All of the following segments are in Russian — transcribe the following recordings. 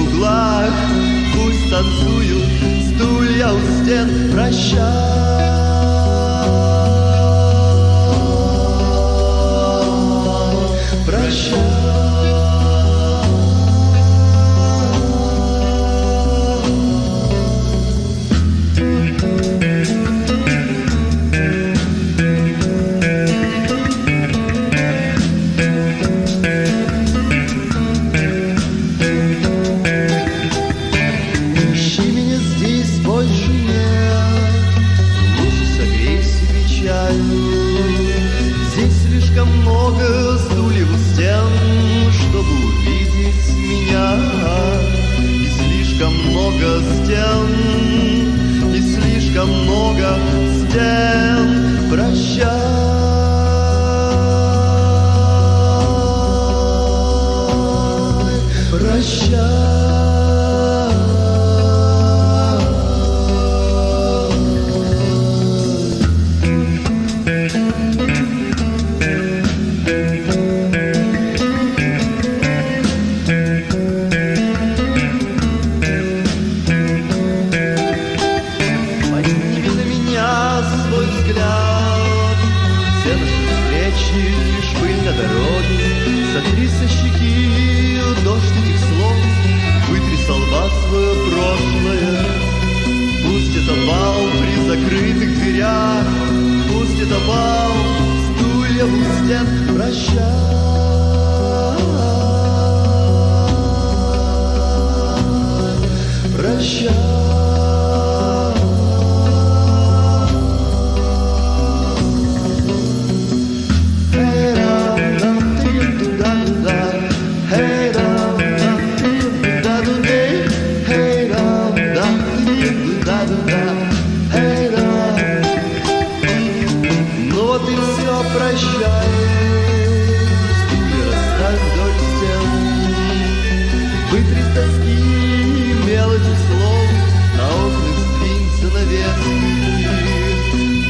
в углах, пусть танцуют стулья у стен, прощай. улетел, прощай. прощай. Лишь пыль на дороге. Вытри с тоски мелочи слов, на окнах сдвинься навески.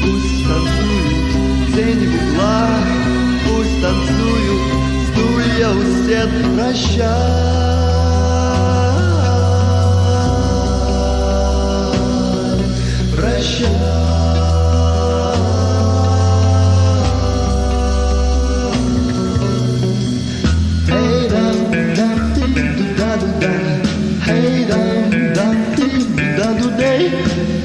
Пусть танцуют тени в углах, пусть танцуют стулья у стен. Прощай. day.